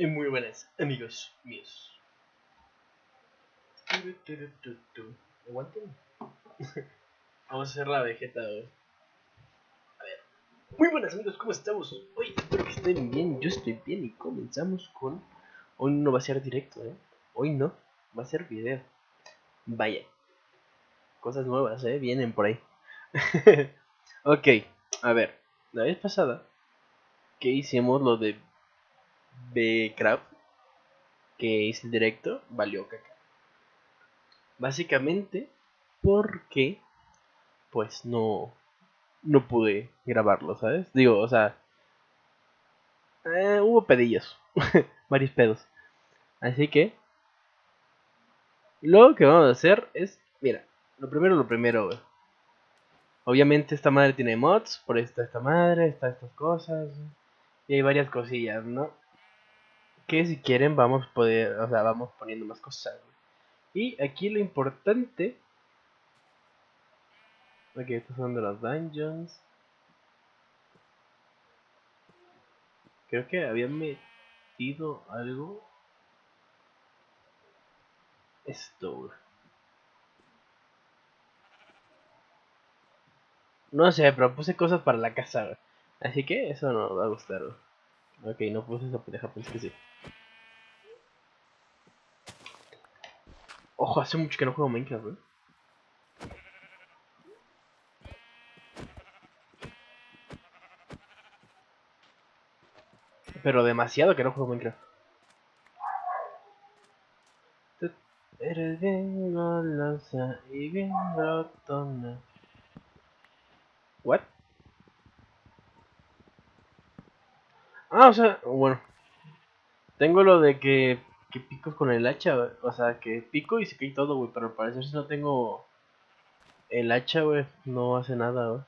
Y muy buenas, amigos míos. Aguanten. Vamos a hacer la vegeta hoy. A ver. Muy buenas amigos, ¿cómo estamos? Hoy espero que estén bien, yo estoy bien y comenzamos con... Hoy no va a ser directo, ¿eh? Hoy no, va a ser video. Vaya. Cosas nuevas, ¿eh? Vienen por ahí. ok, a ver. La vez pasada que hicimos lo de B-Craft, que es el directo, valió caca. Básicamente porque pues no no pude grabarlo, ¿sabes? Digo, o sea, eh, hubo pedillos, varios pedos. Así que lo que vamos a hacer es, mira, lo primero lo primero, Obviamente esta madre tiene mods, por esta esta madre, está estas cosas. Y hay varias cosillas, ¿no? Que si quieren vamos poder, o sea, vamos poniendo más cosas. Y aquí lo importante Ok, estos son de los dungeons. Creo que habían metido algo. Esto, No sé, pero puse cosas para la casa, Así que eso no va a gustar, Ok, no puse esa pendeja, pensé que sí. Ojo, hace mucho que no juego Minecraft, güey. Pero demasiado que no juego Minecraft. Eres bien golosa y bien. What? Ah, o sea, bueno. Tengo lo de que, que pico con el hacha, o sea, que pico y se cae todo, güey. Pero al parecer si no tengo el hacha, güey, no hace nada, güey.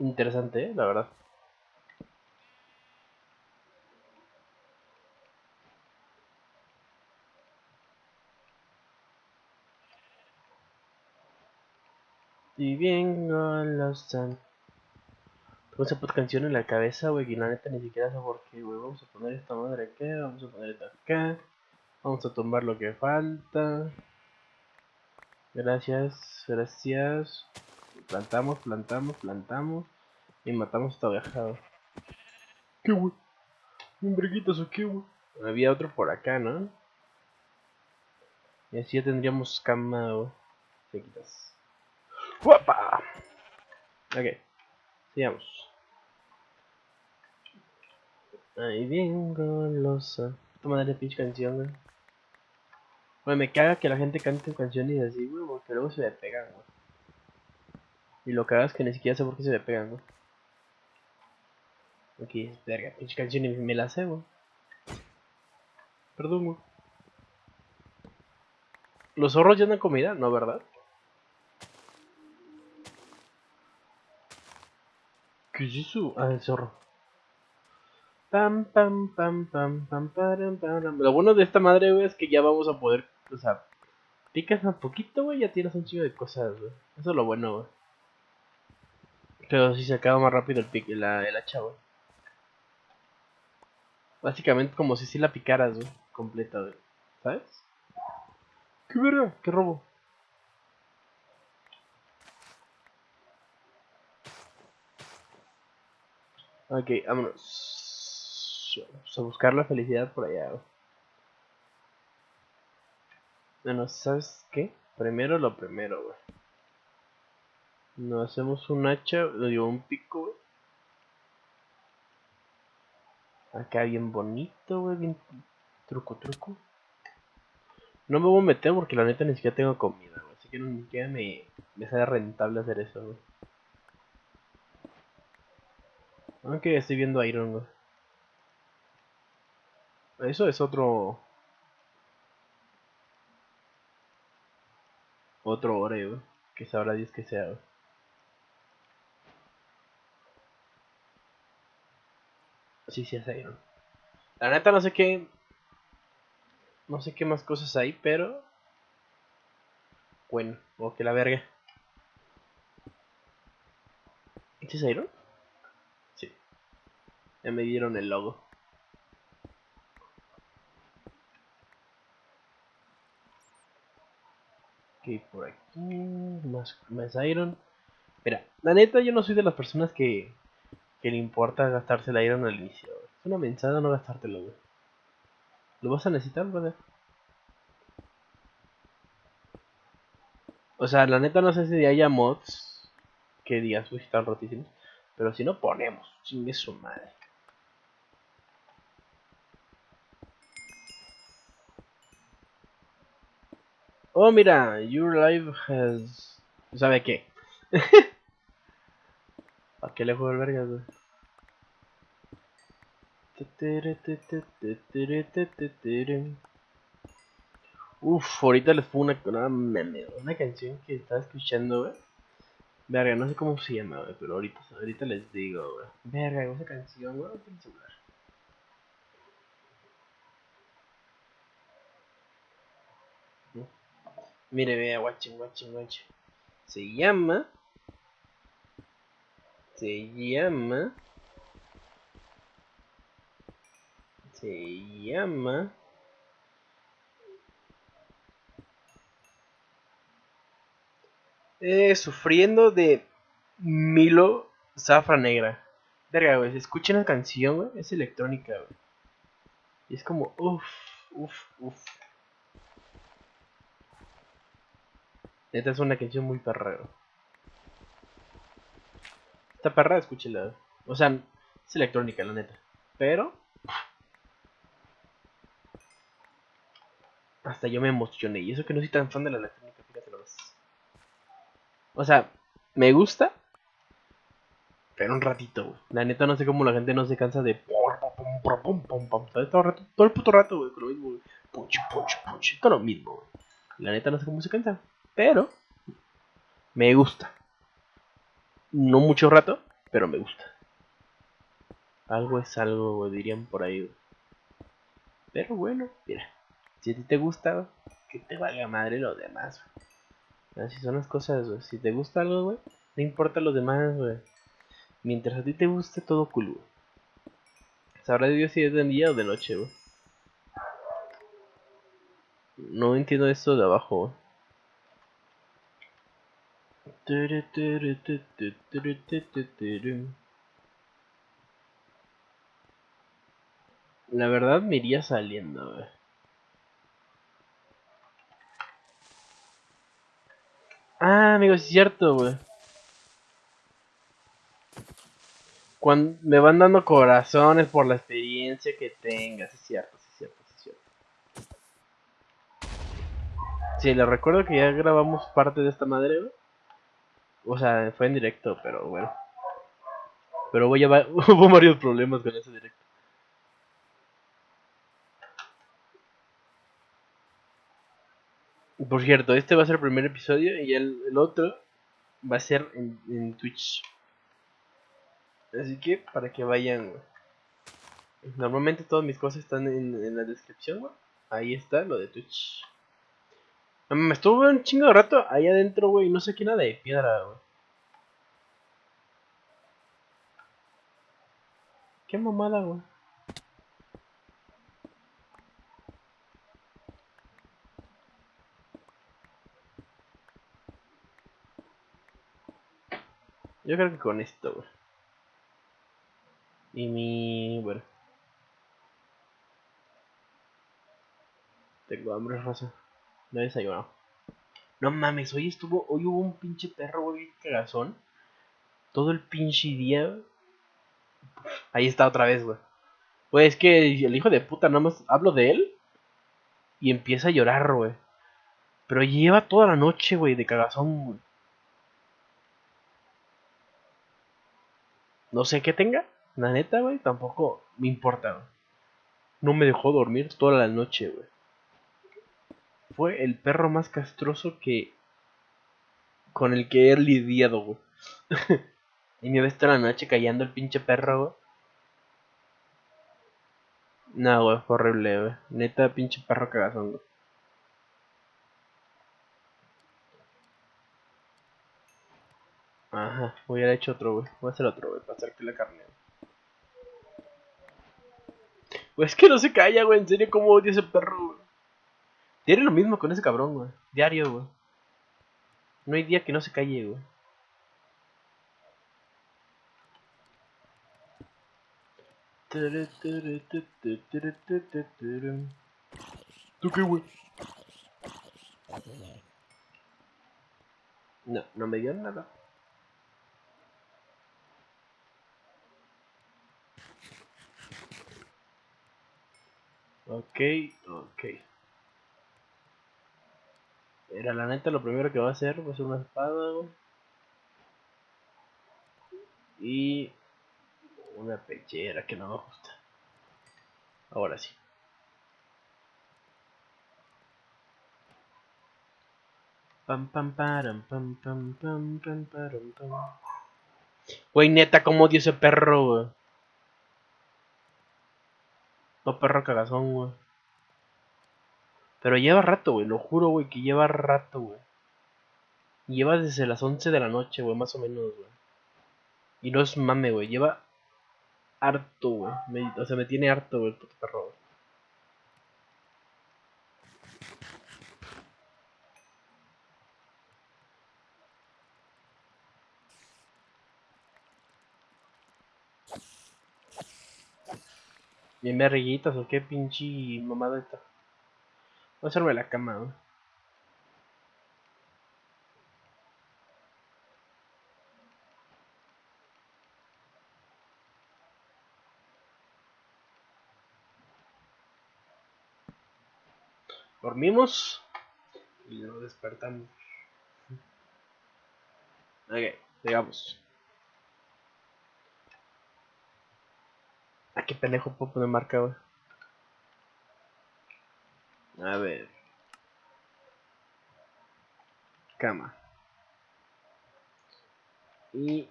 Interesante, ¿eh? la verdad. Y bien golosa. Tengo esa puta canción en la cabeza, güey, y la neta ni siquiera sé por qué, güey. Vamos a poner esta madre acá, vamos a poner esta acá. Vamos a tomar lo que falta. Gracias, gracias. Plantamos, plantamos, plantamos. Y matamos a esta oveja, ¿Qué, güey? ¿Un breguitas o qué, güey? Había otro por acá, ¿no? Y así ya tendríamos cama, güey. Quitas. ¡Guapa! Ok, sigamos. Ahí bien golosa. Esta madre pinche canción, güey. Me caga que la gente cante canciones así, güey, porque luego se le pegan, güey. Y lo cagas que ni siquiera sé por qué se le pegan, güey. Ok, verga, pinche canción y me la sé, güey. Perdón, güey. ¿Los zorros ya dan comida? No, ¿verdad? ¿Qué es eso? Ah, el zorro. Pam, pam, pam, pam, pam, pam, pam, Lo bueno de esta madre, güey, es que ya vamos a poder, o sea, picas un poquito, güey, ya tienes un chingo de cosas, güey. Eso es lo bueno, güey. Pero si se acaba más rápido el, pic, la, el hacha, güey. Básicamente como si sí la picaras, güey, completa, güey. ¿Sabes? ¿Qué verga? ¿Qué robo? Ok, vámonos. Vamos a buscar la felicidad por allá. Bueno, ¿sabes qué? Primero lo primero, güey. Nos hacemos un hacha, digo, un pico, güey. Acá bien bonito, güey, bien truco, truco. No me voy a meter porque la neta ni siquiera tengo comida, güey. Así que ni siquiera me, me sale rentable hacer eso, güey. Aunque estoy viendo Iron, Eso es otro... Otro Oreo, que sabrá Dios que sea, Sí, sí es Iron. La neta no sé qué... No sé qué más cosas hay, pero... Bueno, o que la verga. ¿Este es Iron? Ya me dieron el logo. Por aquí. Más, más iron. Mira, la neta, yo no soy de las personas que, que le importa gastarse el iron al inicio. Es una mensada no gastártelo. Lo vas a necesitar, brother. O sea, la neta no sé si haya mods que digas, uy, están rotísimos. Pero si no ponemos, chingue su madre. Oh, mira, your life has... ¿Sabe qué? ¿A qué le juego el verga, güey? Uf, ahorita les pongo una, una, una canción que estaba escuchando, güey. Verga, no sé cómo se llama, güey, pero ahorita, ahorita les digo, güey. Verga, esa canción, güey, el celular. Mire, vea, guachín, guachín, guachín. Se llama. Se llama. Se llama. Eh, sufriendo de Milo Zafra Negra. Verga, güey, escuchen la canción, güey. Es electrónica, güey. Y es como, uff, uff, uff. Esta es una canción muy perra. Esta perra, escúchela. O sea, es electrónica, la neta. Pero... Hasta yo me emocioné. Y eso que no soy tan fan de la electrónica, fíjate lo ves. O sea, me gusta. Pero un ratito, güey. La neta no sé cómo la gente no se cansa de... Todo, rato, todo el puto rato, güey. Con lo mismo, güey. Pucho, pucho, pucho. Todo lo mismo, güey. La neta no sé cómo se cansa. Pero me gusta. No mucho rato, pero me gusta. Algo es algo, dirían por ahí. Pero bueno, mira. Si a ti te gusta, que te valga madre lo demás. Así son las cosas, güey. Si te gusta algo, güey, no importa lo demás, güey. Mientras a ti te guste, todo cool, güey. Sabrá Dios si es de día o de noche, güey. No entiendo esto de abajo, güey. La verdad me iría saliendo, güey. Ah, amigo, es cierto, güey. Cuando me van dando corazones por la experiencia que tengas, es cierto, es cierto, es cierto. Sí, le recuerdo que ya grabamos parte de esta madre, güey. O sea, fue en directo, pero bueno. Pero voy a hubo varios problemas con ese directo. Por cierto, este va a ser el primer episodio y el, otro va a ser en, Twitch. Así que para que vayan. Normalmente todas mis cosas están en, la descripción. Ahí está lo de Twitch. Me estuve un chingo de rato ahí adentro, güey, no sé qué nada de piedra, güey. Qué mamada, güey. Yo creo que con esto, güey. Y mi... bueno. Tengo hambre, raza. No he desayunado. No mames, hoy estuvo, hoy hubo un pinche perro, güey, cagazón. Todo el pinche día. Ahí está otra vez, güey. Pues es que el hijo de puta, nada más hablo de él. Y empieza a llorar, güey. Pero lleva toda la noche, güey, de cagazón, güey. No sé qué tenga. La neta, güey, tampoco me importa, No me dejó dormir toda la noche, güey fue el perro más castroso que. con el que he lidiado, güey. y me ves toda la noche callando el pinche perro, güey. No, güey, fue horrible, güey. Neta, pinche perro cagazón, güey. Ajá, voy a hecho otro, güey. Voy a hacer otro, güey, para hacer que la carne. Pues es que no se calla, güey. En serio, cómo odio ese perro, güey. Diario lo mismo con ese cabrón, güey. Diario, güey. No hay día que no se calle, güey. ¿Tú qué, güey? No, no me dio nada. Ok, ok. Era la neta lo primero que va a hacer va a ser una espada güey. y una pechera que no me gusta. Ahora sí. Pam pam param pam pam pam pam param pam. Güey, neta, como dio ese perro, güey. No perro cagazón, güey. Pero lleva rato, güey. Lo juro, güey, que lleva rato, güey. Lleva desde las 11 de la noche, güey, más o menos, güey. Y no es mame, güey. Lleva harto, güey. o sea, me tiene harto, güey, el puto perro, güey. Bien verguitas o qué pinche mamada esta. Voy a hacerme la cama, güey. Dormimos y nos despertamos. Ok, llegamos. Ah, qué pendejo puedo poner marca, güey. A ver. Cama. Y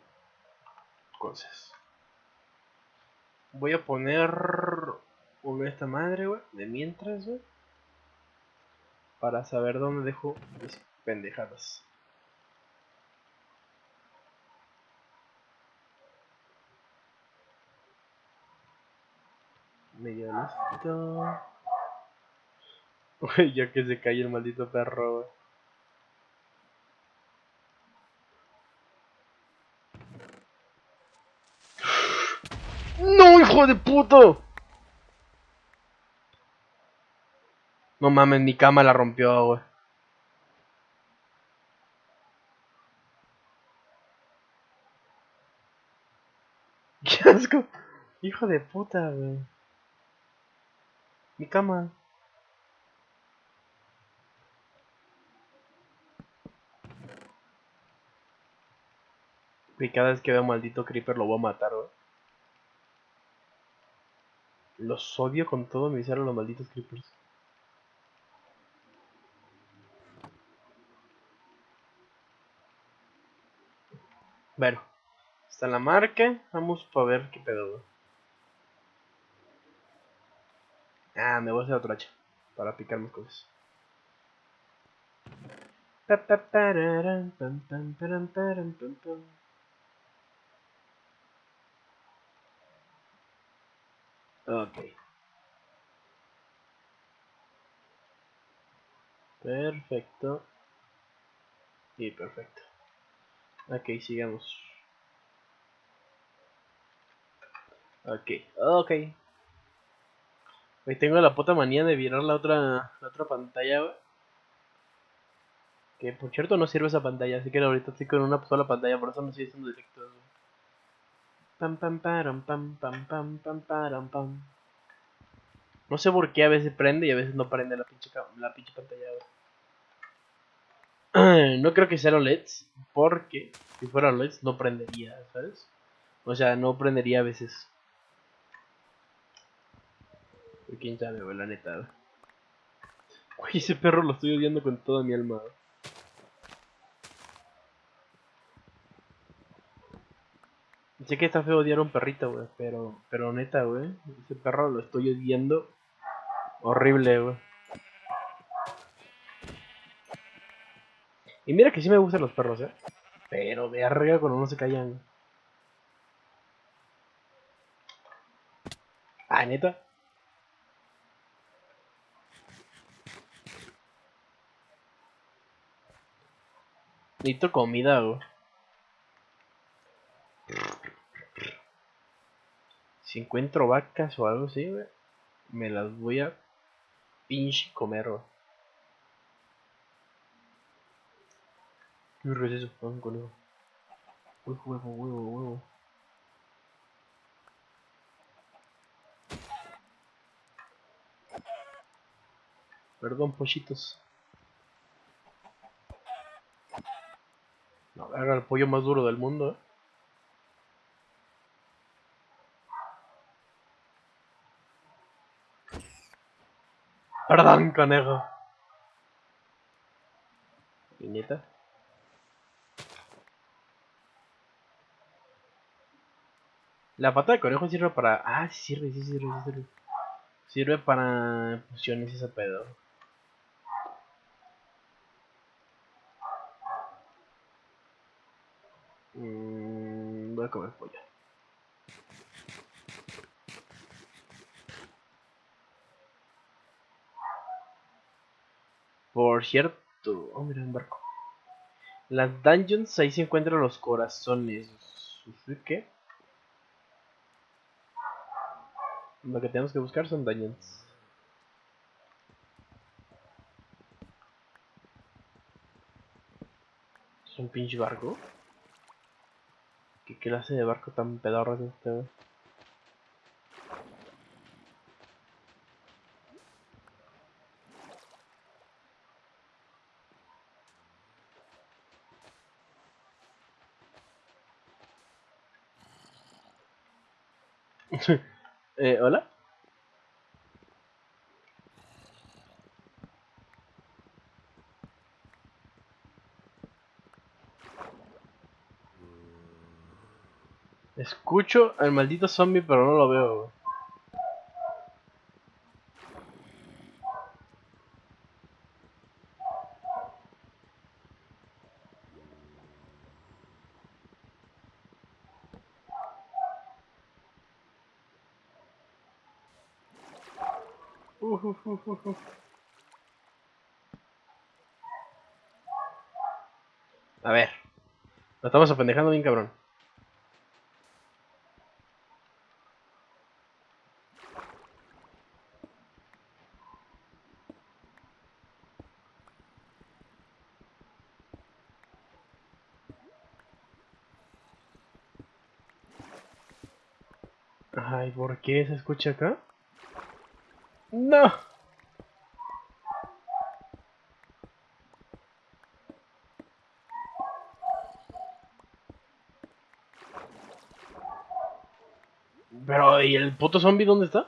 cosas. Voy a poner una esta madre, güey, de mientras, güey. Para saber dónde dejo mis pendejadas. Medio listo. Uy, ya que se cae el maldito perro, ¡No, hijo de puto! No mames, mi cama la rompió, güey. Hijo de puta, güey. Mi cama. Y cada vez que veo maldito creeper lo voy a matar. Los odio con todo ser a los malditos creepers. Bueno, está la marca. Vamos para ver qué pedo. Ah, me voy a hacer otro hacha para picar más cosas. Ok. Perfecto. Y perfecto. Ok, sigamos. Ok, ok. Hoy tengo la puta manía de virar la otra, la otra pantalla, Que por cierto no sirve esa pantalla, así que ahorita estoy con una sola pantalla, por eso no estoy haciendo directo. Pam pam pam pam pam pam pam. No sé por qué a veces prende y a veces no prende la pinche, la pinche pantalla, no creo que sea LEDs, porque si fuera LEDs no prendería, ¿sabes? O sea, no prendería a veces. quién sabe, la neta. Uy, ese perro lo estoy odiando con toda mi alma. Sé que está feo odiar a un perrito, güey, pero, pero neta, güey, ese perro lo estoy odiando horrible, güey. Y mira que sí me gustan los perros, ¿eh? Pero de arriba cuando no se callan. Ah, neta. Necesito comida, güey. Si encuentro vacas o algo así, güey, me las voy a pinche comer, güey. ¿Qué es eso? Un conejo. Uy, huevo, huevo, huevo. Perdón, pollitos. No, era el pollo más duro del mundo, ¿eh? Perdón, conejo. ¿Niñeta? La pata de conejo sirve para... Ah, sí sirve, sí sirve, sí sirve. Sirve para fusiones ese pedo. Mm, voy a comer pollo. Por cierto, oh mira un barco. Las dungeons ahí se encuentran los corazones. ¿Qué? Lo que tenemos que buscar son dungeons. ¿Es un pinche barco? ¿Qué clase de barco tan pedorro es este? eh, ¿Hola? Escucho al maldito zombie, pero no lo veo. A ver. Lo estamos apendejando bien cabrón. Ay, ¿por qué se escucha acá? No. Pero, ¿y el puto zombie dónde está?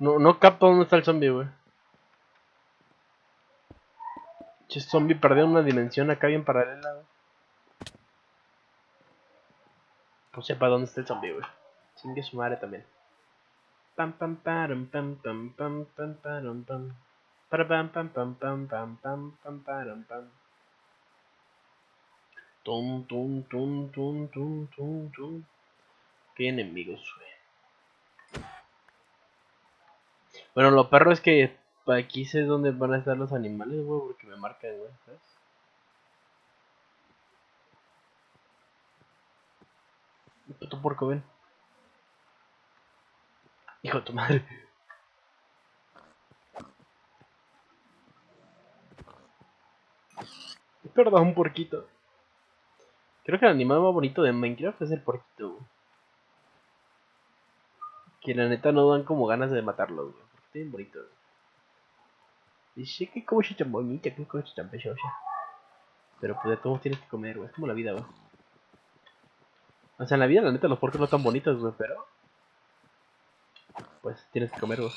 No, no capto dónde está el zombie, güey. Che, zombie perdió una dimensión acá bien paralela, güey. No sepa dónde está el zombie, güey. Chingue su madre también. Pam pam pam pam pam pam pam pam pam. Para pam pam pam pam pam pam pam pam pam. Tum tum tum tum tum tum tum. Qué enemigos, güey. Bueno, lo perro es que aquí sé dónde van a estar los animales, güey, porque me marcan, güey, ¿sabes? Puto porco, ven. Hijo de tu madre. Perdón, porquito. Creo que el animal más bonito de Minecraft es el porquito. Que la neta no dan como ganas de matarlo, güey. Porque bien bonito, güey. Dice que como tan bonita, que cosa tan. Pero pues de todos tienes que comer, güey. Es como la vida, güey. O sea, en la vida, la neta, los porcos no están bonitos, güey, pero... Pues tienes que comer, güey.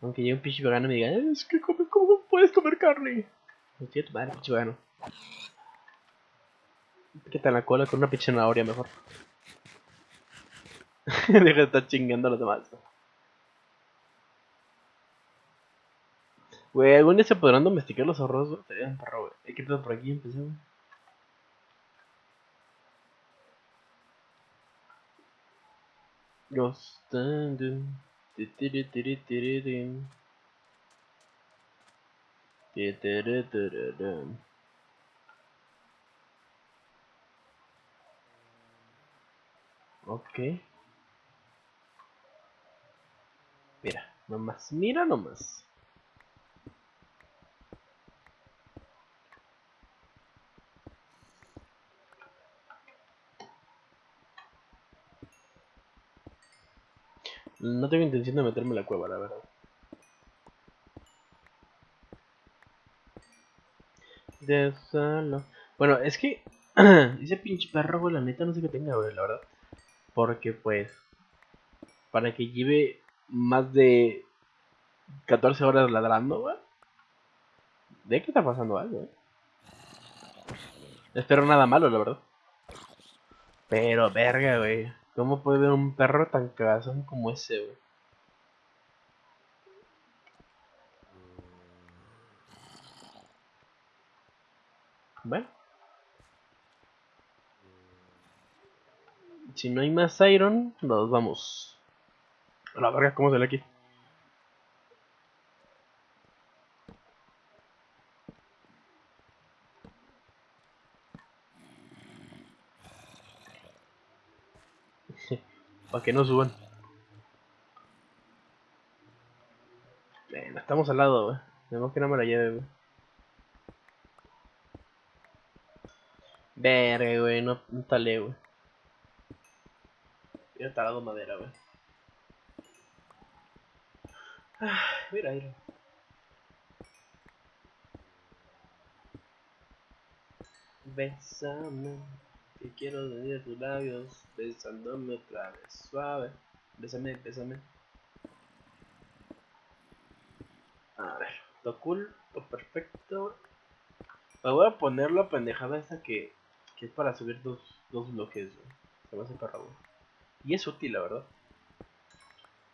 Aunque llegue un pinche vegano y me diga, es que come, ¿cómo puedes comer carne? Pues tío, tu madre, pinche vegano. Quita la cola con una pinche mejor. Deja de estar chingando a los demás. Güey, algún día se podrán domesticar los zorros, güey. Sería un perro, güey. ¿Eh, ¿Qué pedo por aquí? Empecé. Rin. Ok. Mira, nomás, mira nomás. No tengo intención de meterme en la cueva, la verdad. De solo. Bueno, es que ese pinche perro, güey, la neta no sé qué tenga, güey, la verdad. Porque, pues, para que lleve más de 14 horas ladrando, güey. De que está pasando algo, eh. Espero nada malo, la verdad. Pero, verga, güey. ¿Cómo puede haber un perro tan cagazón como ese, güey? Bueno. Si no hay más iron, nos vamos. A la verga, ¿cómo sale aquí? Para que no suban. Bueno, estamos al lado, güey. Tenemos que no me la lleve, güey. Verga, güey, no, no talé, güey. Hubiera talado madera, güey. Ah, mira, mira. Bésame, que quiero tener tus labios besándome otra vez, suave. Bésame, bésame. A ver, todo cool, perfecto. Me voy a poner la pendejada esa que, que es para subir dos, dos bloques, güey. Se me hace perro. Y es útil, la verdad.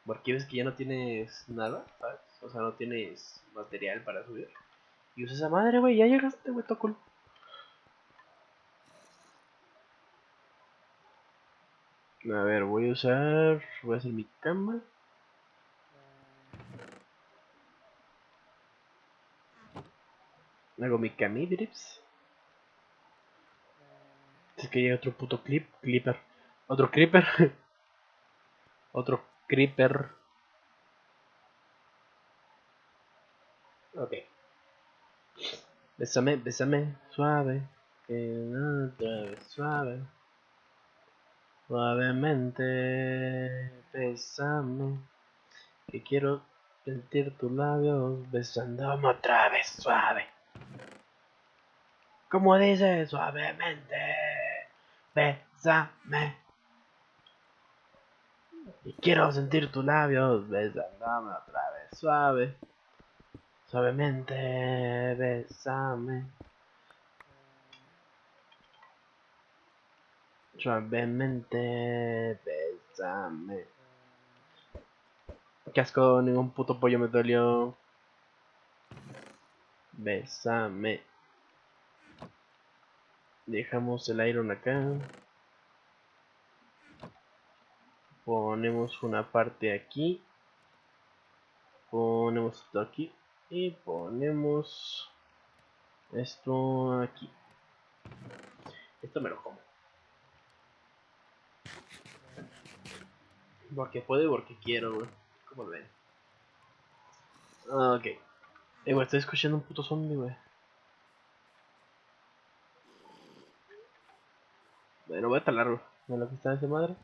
Porque ves que ya no tienes nada, ¿sabes? O sea, no tienes material para subir. Y usas esa madre, güey, ya llegaste, güey, todo. A ver, voy a usar. Voy a hacer mi cama. Hago mi camidrips. Es que llega otro puto clip, clipper. Otro creeper. otro creeper. Ok. Bésame, bésame, suave. Que vez suave. Suavemente, bésame. Que quiero sentir tus labios besándome otra vez suave. Como dice, suavemente. Bésame. Y quiero sentir tus labios besándome otra vez suave. Suavemente, bésame. Suavemente, bésame. Qué asco, ningún puto pollo me dolió. Bésame. Dejamos el iron acá. Ponemos una parte aquí. Ponemos esto aquí. Y ponemos esto aquí. Esto me lo como. Porque puedo y porque quiero, güey. Como ven. Ok. Eh, güey, estoy escuchando un puto zombie, güey. Bueno, voy a talar, güey. ¿De lo que está esa madre?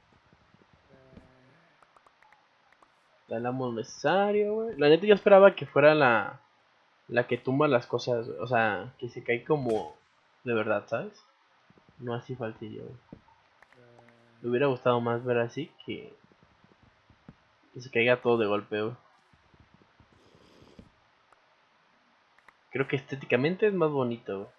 Talamos necesario, güey. La neta yo esperaba que fuera la... La que tumba las cosas. O sea, que se cae como... De verdad, ¿sabes? No así falsillo, güey. Me hubiera gustado más ver así que... Se caiga todo de golpe, güey. Creo que estéticamente es más bonito, güey.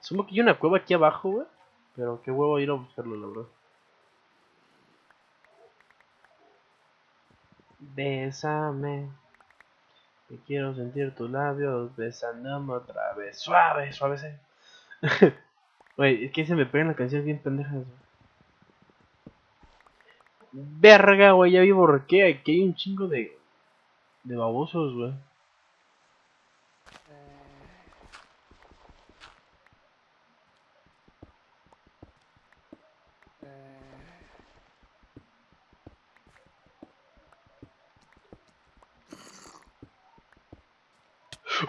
Supongo que hay una cueva aquí abajo, güey. Pero qué huevo ir a buscarlo, la verdad. Bésame. Que quiero sentir tus labios besándome otra vez. Suave, suave. Güey, es que se me pegan las canciones bien pendejas. Verga, güey, ya vi por qué. Aquí hay un chingo de. de babosos, güey.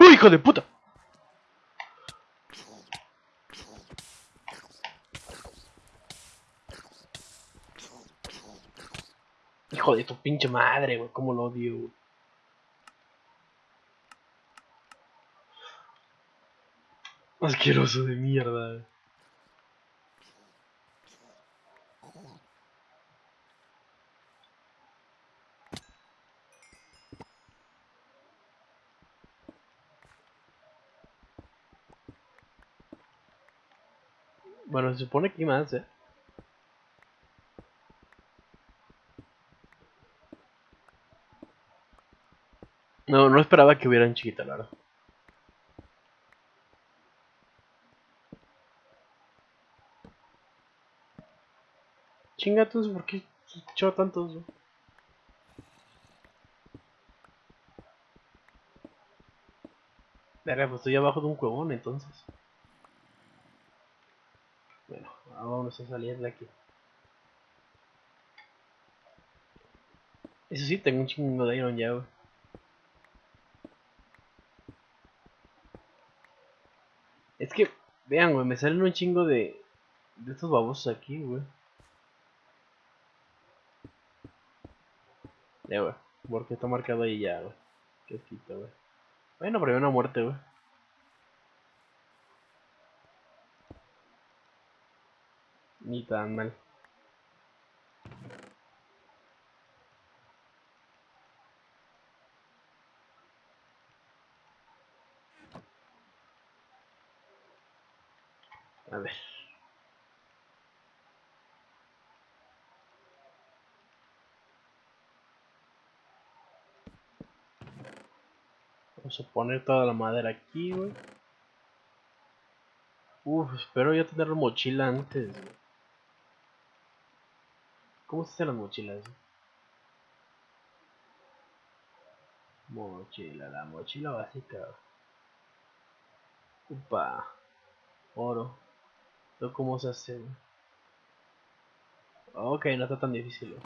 ¡Uy, hijo de puta! Hijo de tu pinche madre, güey, cómo lo odio, güey. Asqueroso de mierda. Bueno, se supone que hay más, eh. No, no esperaba que hubieran chiquita, la verdad. Chingatos, ¿por qué echó tantos? güey? Verga, pues estoy abajo de un cuevón entonces. Bueno, ahora vamos a salir de aquí. Eso sí, tengo un chingo de iron ya, güey. Es que, vean, güey, me salen un chingo de. de estos babosos aquí, güey. Ya, güey. Porque está marcado ahí ya, güey. Qué asquito, güey. Bueno, hay una muerte, güey. Ni tan mal. A ver. Vamos a poner toda la madera aquí, güey. Uf, espero ya tener mochila antes. ¿Cómo se hacen las mochilas? Mochila, la mochila básica. Upa. Oro. ¿Esto cómo se hace? Ok, no está tan difícil.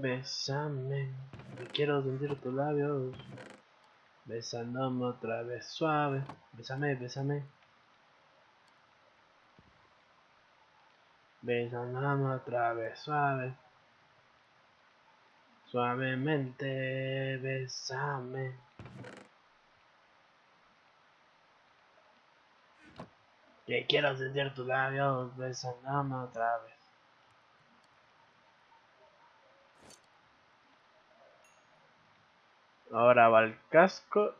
Que quiero sentir tus labios. Besándome otra vez suave. Bésame, bésame. Besándome otra vez suave. Suavemente, bésame. Que quiero sentir tus labios. Besándome otra vez. Ahora va el casco.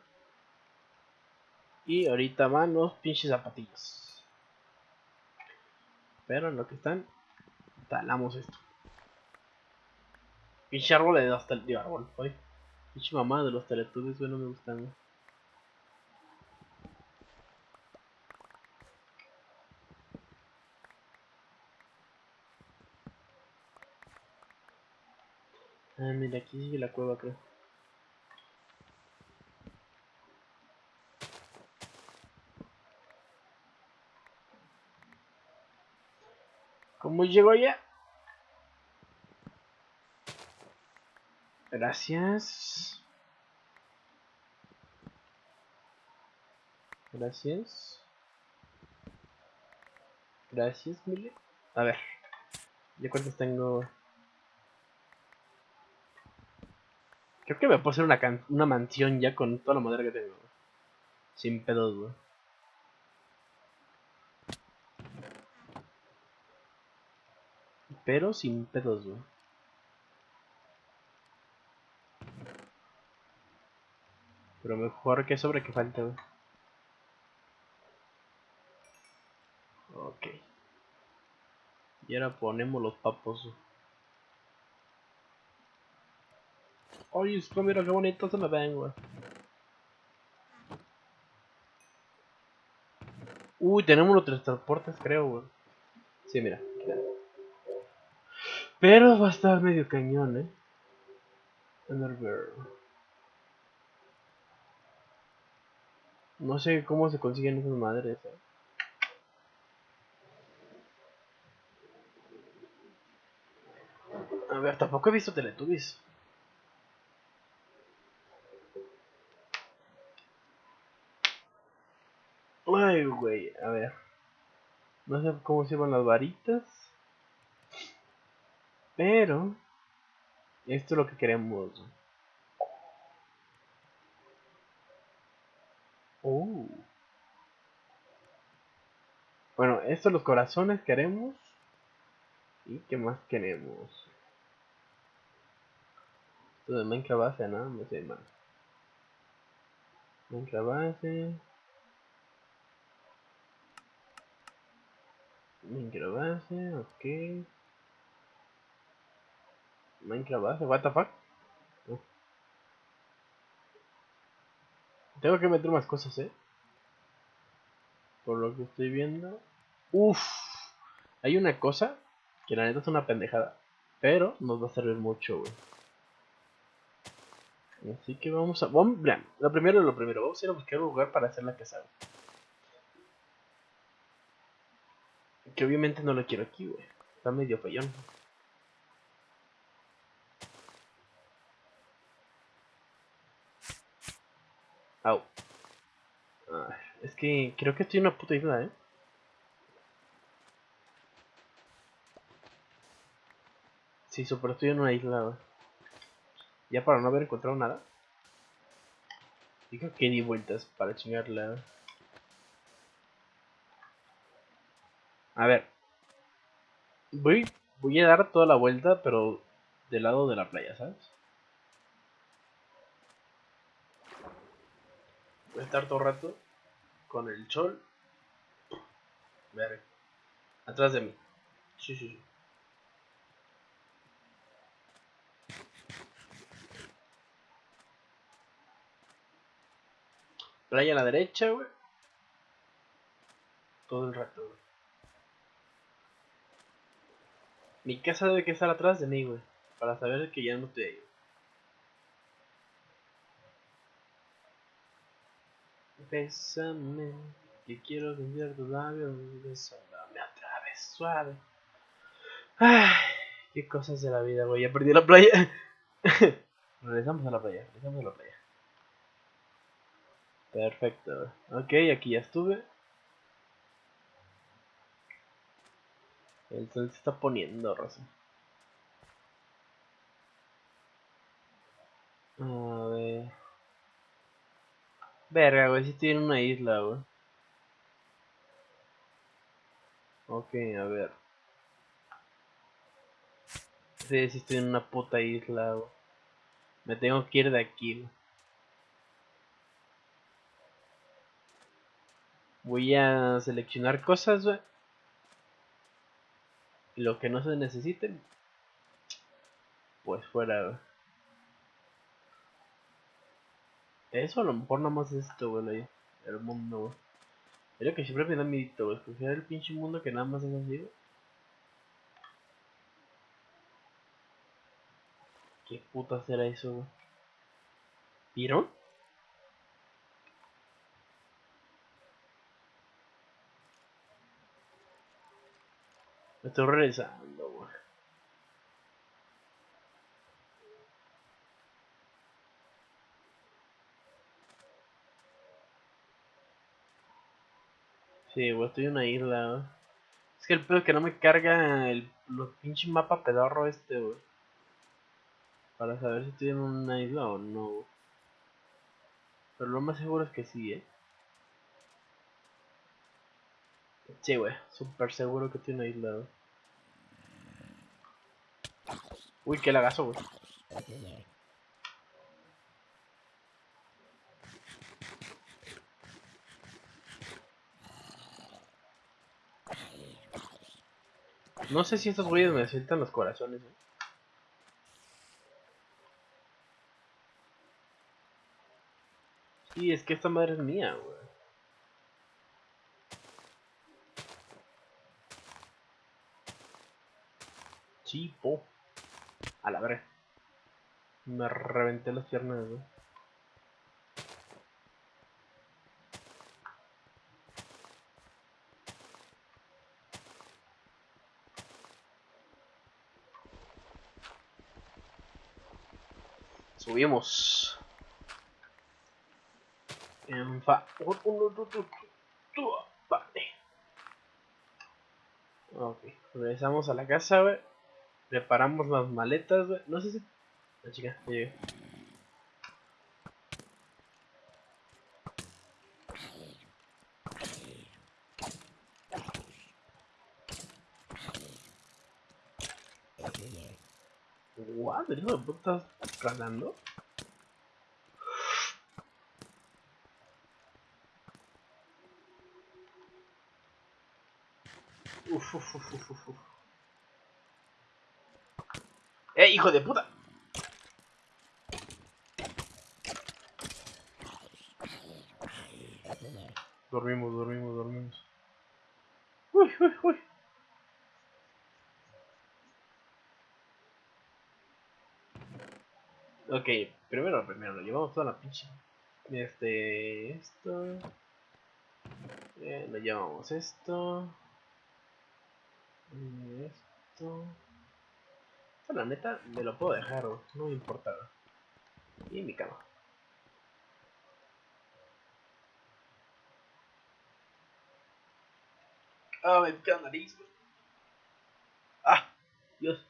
Y ahorita van los pinches zapatillos. Pero en lo que están, talamos esto. Pinche árbol de árbol, hoy. Pinche mamá de los teletubbies, güey, no me gustan. Ah, mira, aquí sigue la cueva, creo. ¿Cómo llegó ya? Gracias. Gracias. Gracias, Mile. A ver. ¿Ya cuántos tengo? Creo que me puedo hacer una, una mansión ya con toda la madera que tengo. Sin pedos, güey. Pero sin pedos, güey. Pero mejor que sobre que falta, güey. Ok. Y ahora ponemos los papos. Güey. Oye, esto mira qué bonito se me ven, güey. Uy, tenemos los tres transportes, creo, güey. Sí, mira. Pero va a estar medio cañón, eh. No sé cómo se consiguen esas madres, eh. A ver, tampoco he visto Teletubbies. Ay, güey, a ver. No sé cómo se llaman las varitas. Pero... Esto es lo que queremos. Uh. Bueno, estos los corazones queremos. ¿Y qué más queremos? Esto de Minecraft base, ¿no? No sé más. Minecraft base. Minecraft base, ok. Minecraft base, what the fuck? Tengo que meter más cosas, eh. Por lo que estoy viendo. Uff. Hay una cosa que la neta es una pendejada. Pero nos va a servir mucho, güey. Así que vamos a... Vamos, lo primero lo primero. Vamos a ir a buscar un lugar para hacer la casa. Que obviamente no lo quiero aquí, güey. Está medio fallón. Au. es que creo que estoy en una puta isla, ¿eh? Sí, pero estoy en una isla. Ya para no haber encontrado nada. Digo que di vueltas para chingarla. A ver. Voy, voy a dar toda la vuelta, pero del lado de la playa, ¿sabes? Voy a estar todo el rato con el sol. Ver. Atrás de mí. Sí, sí, sí. Playa a la derecha, güey. Todo el rato, güey. Mi casa debe que estar atrás de mí, güey. Para saber que ya no estoy ahí. Bésame, que quiero cambiar tus labios. Bésame otra vez, suave. Ay, qué cosas de la vida, güey. Ya perdí la playa. regresamos a la playa, regresamos a la playa. Perfecto. Ok, aquí ya estuve. El sol se está poniendo, Rosa. A ver. Verga, güey, si estoy en una isla, güey. Ok, a ver. Sí, si estoy en una puta isla, güey. Me tengo que ir de aquí, Voy a seleccionar cosas, güey lo que no se necesiten, pues fuera. Eso a lo mejor nada más es esto, güey, el mundo, güey. Es lo que siempre me da miedo, güey, escoger el pinche mundo que nada más es así, ¿Qué puta será eso, güey? ¿Pirón? Me estoy regresando, güey. Sí, güey, estoy en una isla. Es que el pedo es que no me carga el los pinche mapa pedorro este, güey. Para saber si estoy en una isla o no, Pero lo más seguro es que sí, eh. Sí, güey, súper seguro que tiene aislado. Uy, qué lagazo, güey. No sé si estos güeyes necesitan los corazones, ¿eh? Sí, es que esta madre es mía, güey. Chipo. A la verga. Me reventé las piernas, güey. Subimos. En fa. Uno, dos, tres, Vale. Ok. Regresamos a la casa, güey. Preparamos las maletas, güey. No sé si. La chica, ya llegué. What? ¿El hijo de puta estás calando? Uf, uf, uf, uf, uf, uf. ¡Eh, hijo de puta! Dormimos, dormimos, dormimos. Uy, uy, uy. Ok, primero, primero, lo llevamos toda la pinche. Este, esto. Eh, lo llevamos esto. Esto. Esto, la neta, me lo puedo dejar, no me importa. Y mi cama. Ah, me pica la nariz. Ah, Dios.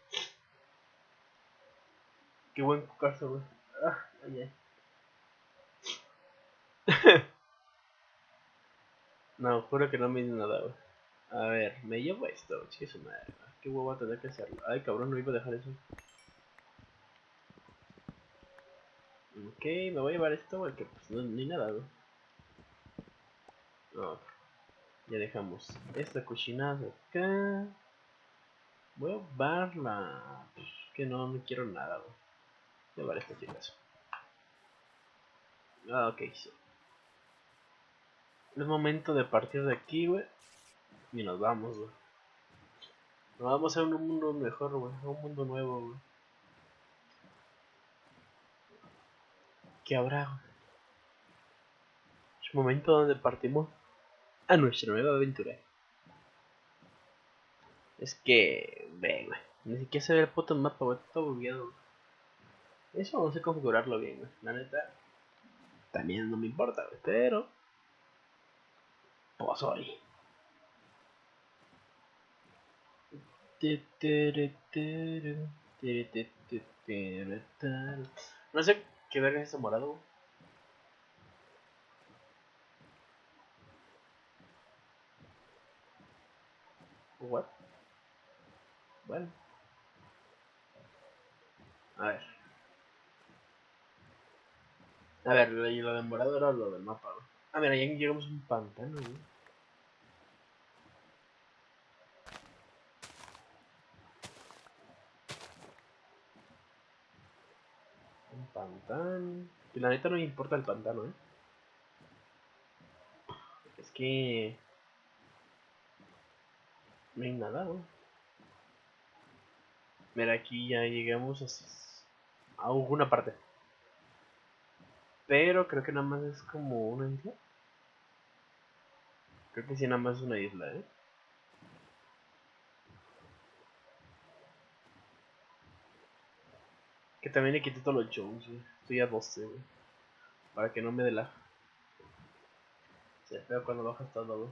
Qué buen caso, güey. Ah, ay, no, juro que no me hizo nada, güey. A ver, me llevo esto, su madre. Qué huevo tener que hacerlo. Ay, cabrón, no iba a dejar eso. Ok, me voy a llevar esto porque pues no, ni nada, güey. Ya dejamos esta cochinada acá. Voy a llevar la... Pues, que no, no quiero nada, güey. Esta chicas. Ah, ok, sí. Es momento de partir de aquí, güey. Y nos vamos, güey. Nos vamos a un mundo mejor, güey. A un mundo nuevo, güey. ¿Qué habrá, güey? Es momento donde partimos a nuestra nueva aventura. Es que, ve, güey. Ni siquiera se ve el puto mapa, güey. Está bugueado. Eso no sé configurarlo bien. La neta, también no me importa. Pero, pues hoy. No sé qué verga es morado. What? Bueno. A ver. A ver, lo, lo de morado era lo del mapa, ¿no? Ah, mira, ya llegamos a un pantano, ¿no? Un pantano. Y la neta no me importa el pantano, ¿eh? Es que... No hay nada, ¿no? Mira, aquí ya llegamos a, a alguna parte. Pero creo que nada más es como una isla. Creo que sí, nada más es una isla, ¿eh? Que también le quité todos los Jones, güey. Estoy a 12, güey. Para que no me dé la... Se cuando bajas todo, güey.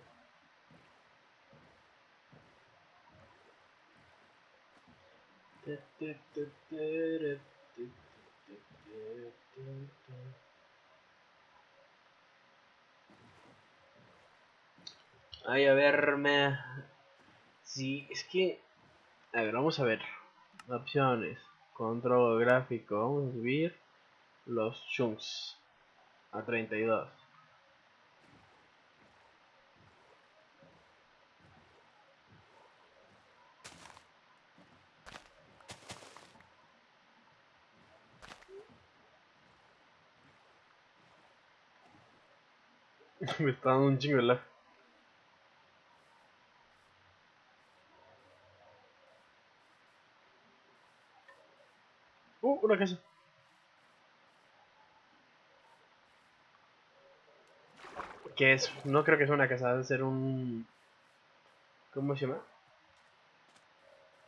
Ay, a ver, me... Sí, es que... A ver, vamos a ver. Opciones. Control gráfico. Vamos a subir los chunks a 32. Me está dando un chingo el casa. Que es, no creo que sea una casa, debe ser un... ¿Cómo se llama?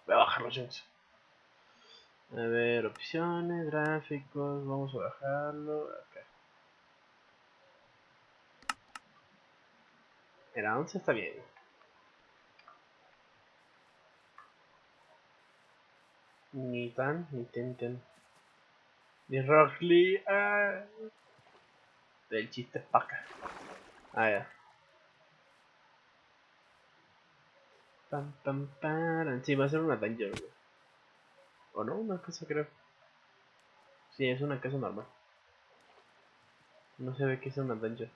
Voy a bajar los chunks. A ver, opciones, gráficos, vamos a bajarlo acá. Era 11 está bien. Ni tan, ni tenten. Ni Rock Lee. Ah. Del chiste paca. Ah, ya. Pam, pam, pam. Sí, va a ser una dungeon, güey. ¿O no? Una casa, creo. Sí, es una casa normal. No se ve que es una dungeon.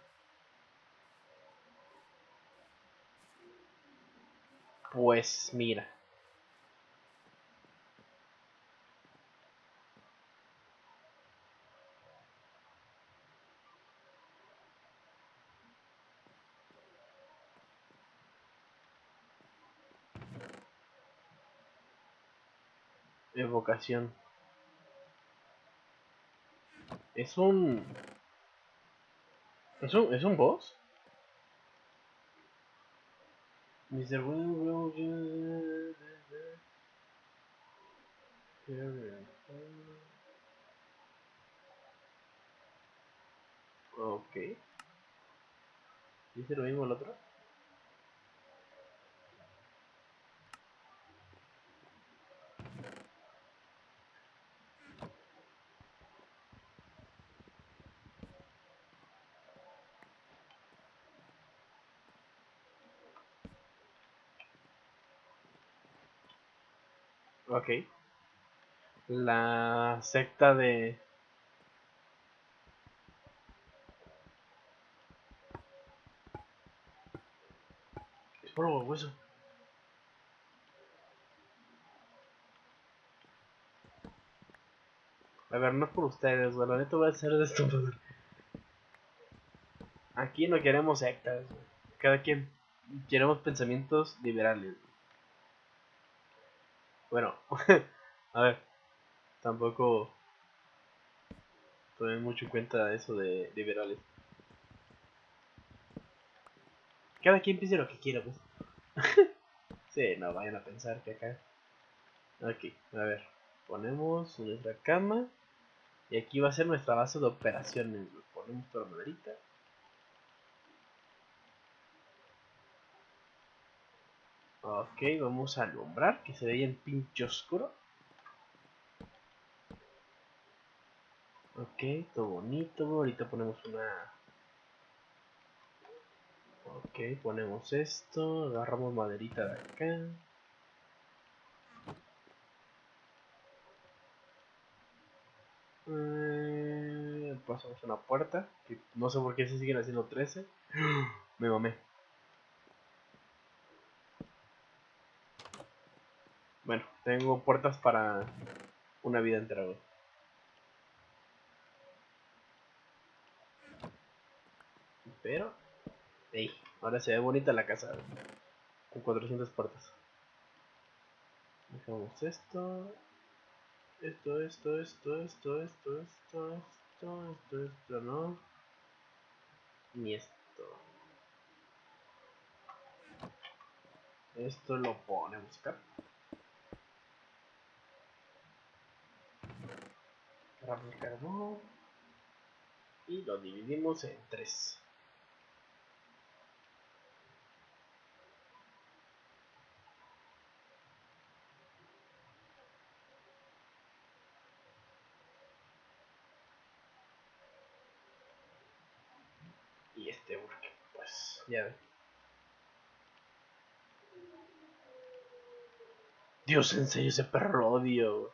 Pues mira. Evocación. Es un... ¿Es un, ¿Es un boss? Mr. Will will Ok. ¿Dice lo mismo el otro? Ok. La secta de... Es hueso. A ver, no es por ustedes, güey. La neta voy a hacer de esto. Aquí no queremos sectas. Cada quien queremos pensamientos liberales. Bueno, a ver, tampoco tomen mucho en cuenta eso de liberales. Cada quien piense lo que quiera, pues. sí, no vayan a pensar que acá. Ok, a ver, ponemos nuestra cama. Y aquí va a ser nuestra base de operaciones. Ponemos la maderita. Ok, vamos a alumbrar, que se vea en pinche oscuro. Ok, todo bonito. Ahorita ponemos una... Ok, ponemos esto. Agarramos maderita de acá. Eh, pasamos una puerta. No sé por qué se siguen haciendo 13. Me mamé. Bueno, tengo puertas para una vida entera, Pero, hey, ahora se ve bonita la casa, con 400 puertas. Dejamos esto, esto, esto, esto, esto, esto, esto, esto, esto, esto, no, ni esto. Esto lo ponemos acá. Agarramos y lo dividimos en tres. Y este porque pues ya. Dios, en serio, ese perro odio.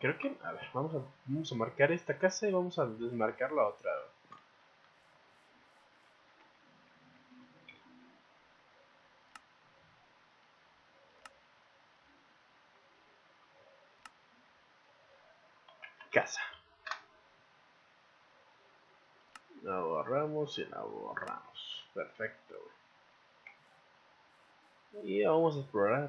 creo que... A ver, vamos a, vamos a marcar esta casa y vamos a desmarcar la otra. Casa. La borramos y la borramos. Perfecto. Y vamos a explorar.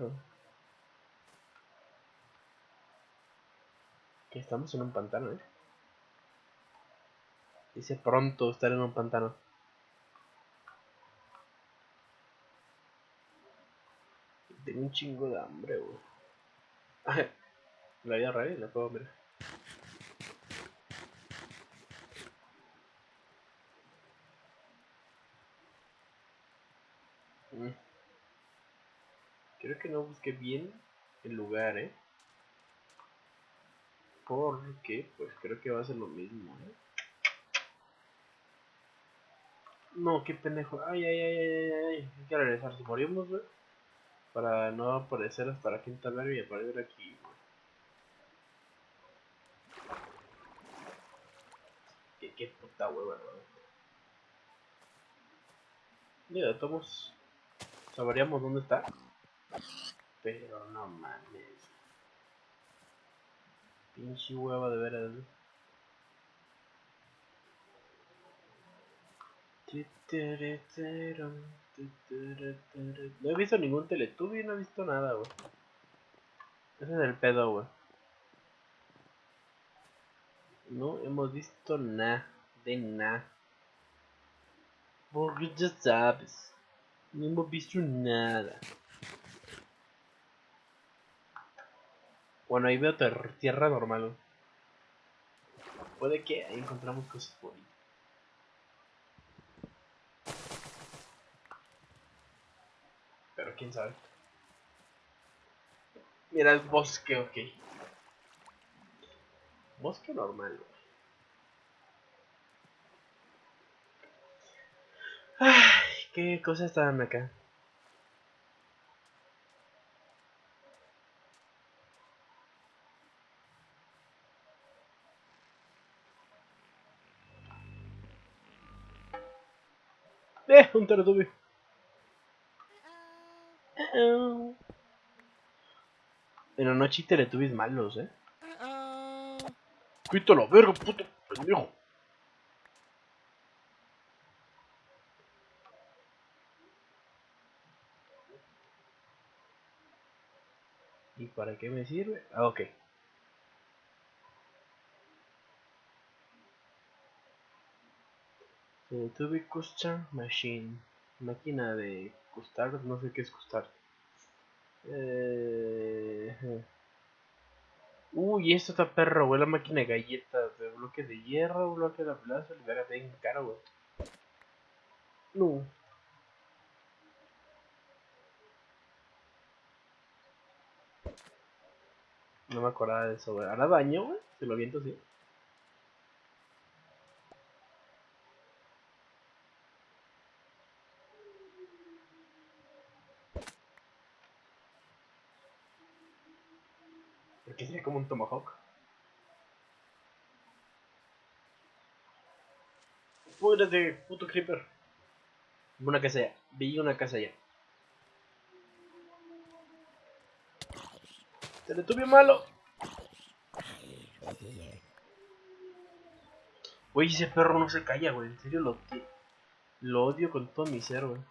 Que estamos en un pantano, ¿eh? Dice pronto estar en un pantano. Tengo un chingo de hambre, güey. La vida real la puedo ver. Mm. Creo que no busqué bien el lugar, eh. Porque, pues creo que va a ser lo mismo, eh. No, qué pendejo. Ay, ay, ay, ay, ay. Hay que regresar. Si morimos, güey. Para no aparecer hasta la quinta verga y aparecer aquí, güey. Qué, puta hueva, güey. Mira, todos sabríamos dónde está. Pero no mames. Pinche hueva de veras. No he visto ningún Teletubby, no he visto nada, güey. Ese es el pedo, güey. No hemos visto nada, de nada. Porque ya sabes. No hemos visto nada. Bueno, ahí veo tierra normal. Puede que ahí encontramos cosas bonitas. Pero quién sabe. Mira el bosque, ok. Bosque normal, Ay, qué cosas estaban acá. Eh, un teletubby. En la noche teletubbies malos, eh. Quítalo, verga, puto pendejo. ¿Y para qué me sirve? Ah, ok. Teletubby Custom Machine. Máquina de costar, no sé qué es costar. Eh... Uy, esto está perro, güey, la máquina de galletas, de bloque de hierro, bloque de plaza, le verga bien caro, güey. No. No me acordaba de eso, güey. ¿Hará daño, güey? Se lo viento así. Como un tomahawk. de puto creeper. Una casa allá. Vi una casa allá. Teletubbio malo. Güey, ese perro no se calla, güey. En serio lo, lo odio con todo mi ser, güey.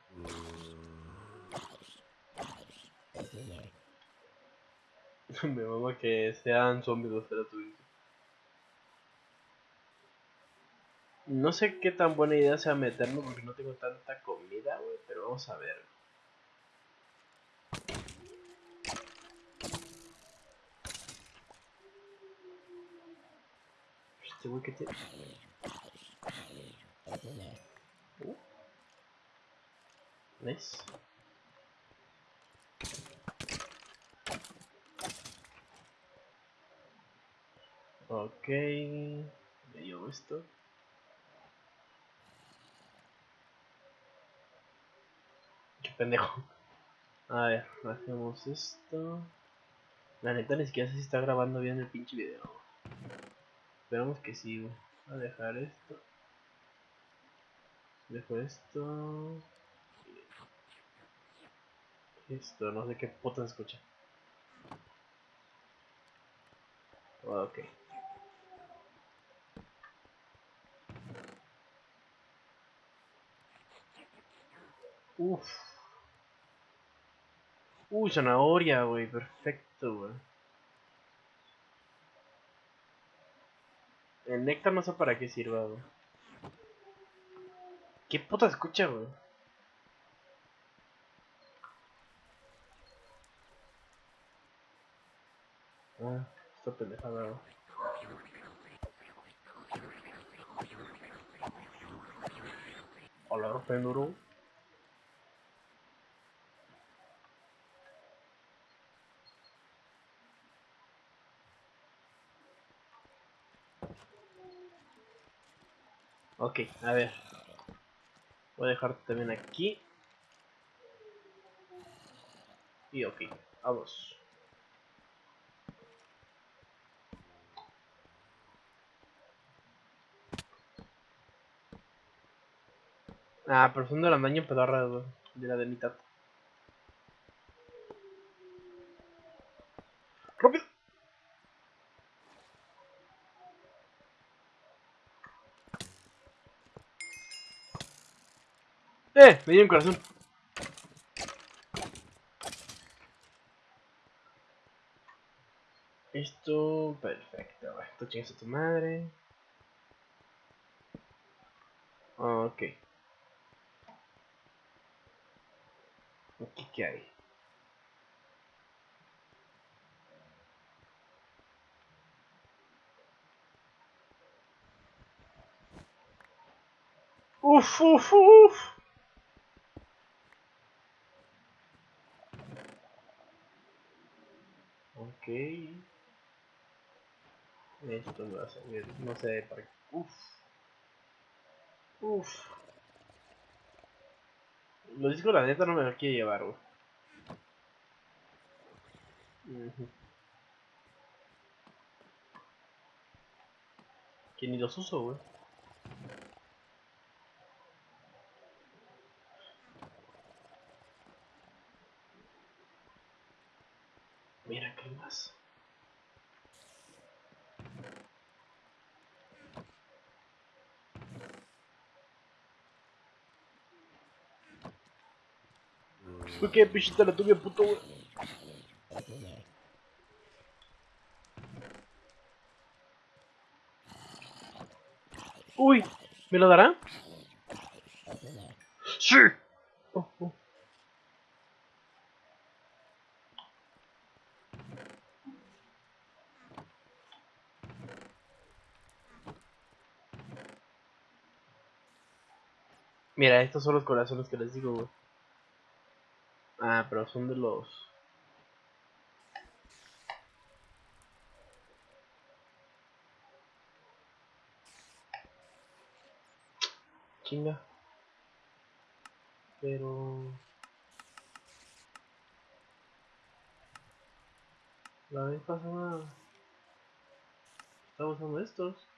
Me mama que sean zombies los Teletubbies. No sé qué tan buena idea sea meternos porque no tengo tanta comida, güey, pero vamos a ver. Este güey que te... Uh. Nice. Ok, me llevo esto. Qué pendejo. A ver, hacemos esto. La neta ni siquiera sé está grabando bien el pinche video. Esperamos que sí, Voy a dejar esto. Dejo esto. Esto, no sé qué puta se escucha. Ok. Uf. Uy, zanahoria, güey. Perfecto, güey. El néctar no sé para qué sirva, güey. ¿Qué puta escucha, güey? Ah, esta pendejada, güey. Hola, Penduro. Ok, a ver. Voy a dejarte también aquí. Y ok, vamos. Ah, pero son de la daño pedorra, De la de mitad. ¡Rápido! ¡Eh! Me dio un corazón. Esto, perfecto. Esto chingas a tu madre. Ok. Aquí qué hay. Uf, uf, uf. Ok. Esto va a servir, no sé para qué. Uf. Uf. Los discos la neta no me los quiere llevar, güey. Que ni los uso, güey. Mira qué más. ¿Por qué pichita la tuve, puto, güey? Uy, ¿me lo dará? Sí. Oh, oh. Mira, estos son los corazones que les digo, güey. Ah, pero son de los... Chinga. Pero... La vez pasada... Estaba usando estos.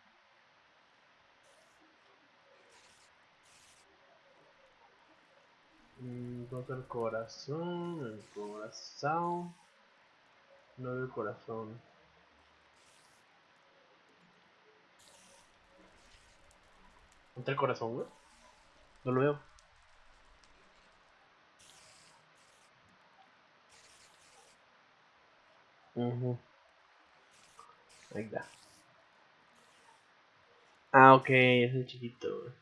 Entonces el corazón, el corazón. No veo el corazón. ¿Entra el corazón, güey? No lo veo. Uh Ahí está. Ah, ok, es el chiquito.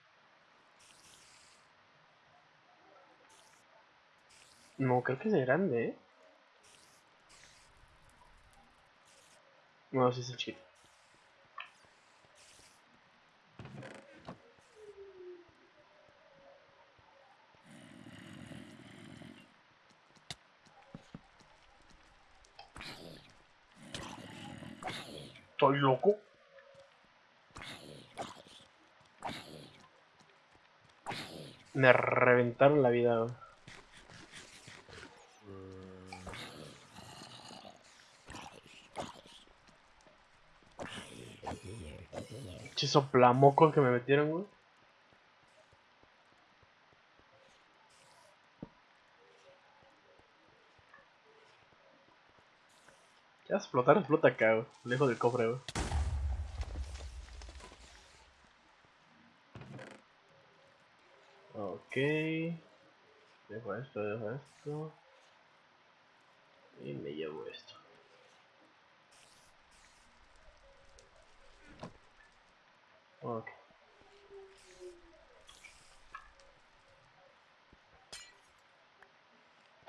No, creo que es de grande, ¿eh? No, sí es el chiquito. Estoy loco. Me reventaron la vida. Che soplamocos que me metieron, güey. Ya explotar, explota acá, güey. Lejos del cofre, güey. Ok. Dejo esto, dejo esto. Y me llevo esto. Ok.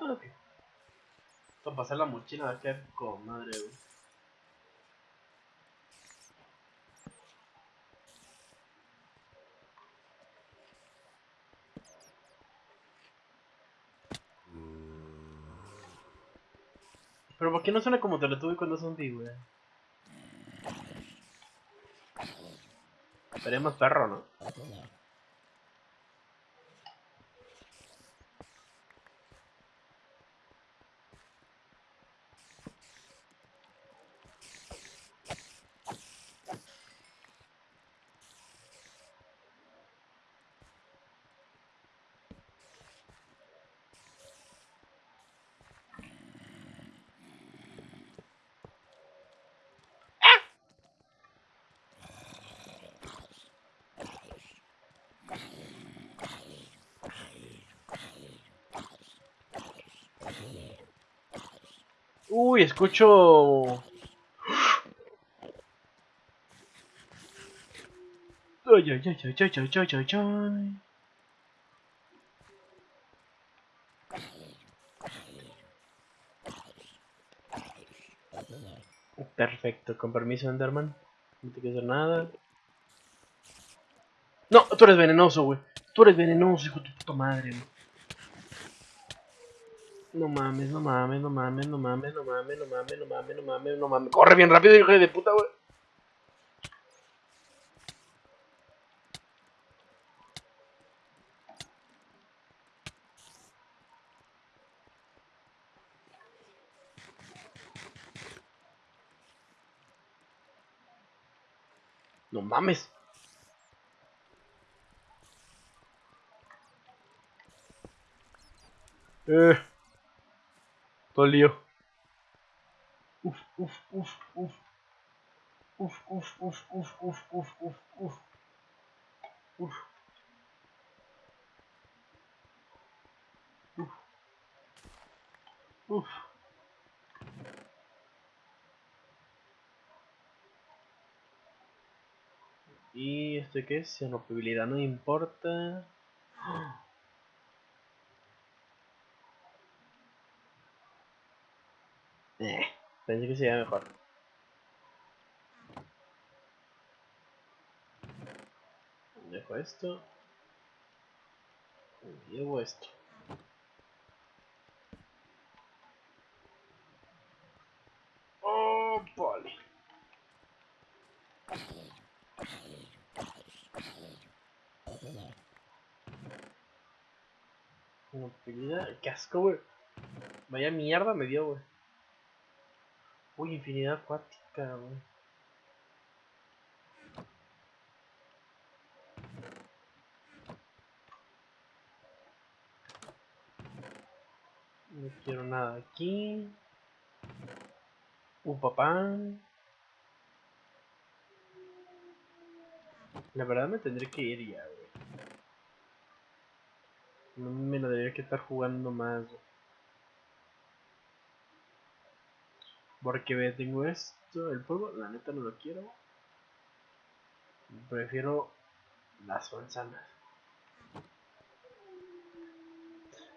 Ok. Para pasar la mochila va a quedar con madre, güey. Pero ¿por qué no suena como te lo tuve cuando es un güey? Esperemos perro, ¿no? Uy, escucho... Ay, ay, ay, ay, ay, ay, ay, ay, Perfecto, con permiso, Enderman. No te quiero hacer nada. No, tú eres venenoso, güey. Tú eres venenoso, hijo de tu puta madre, güey. No mames, no mames, no mames, no mames, no mames, no mames, no mames, no mames, no mames. Corre bien rápido, hijo de puta, güey. No mames. Eh. Todo el lío. Uf, uf, uf, uf. Uf, uf, uf, uf, uf, uf, uf, uf. Uf. Uf. Uf. ¿Y este qué es? Inoperabilidad no importa. Eh, pensé que sería mejor. Dejo esto. Llevo esto. Oh, vale. Infinidad, qué asco, güey. Vaya mierda me dio, güey. Uy, infinidad acuática, güey. No quiero nada aquí. Un papá. La verdad me tendré que ir ya, güey. No me lo debería que estar jugando más. Porque tengo esto, el polvo, la neta no lo quiero. Prefiero las manzanas.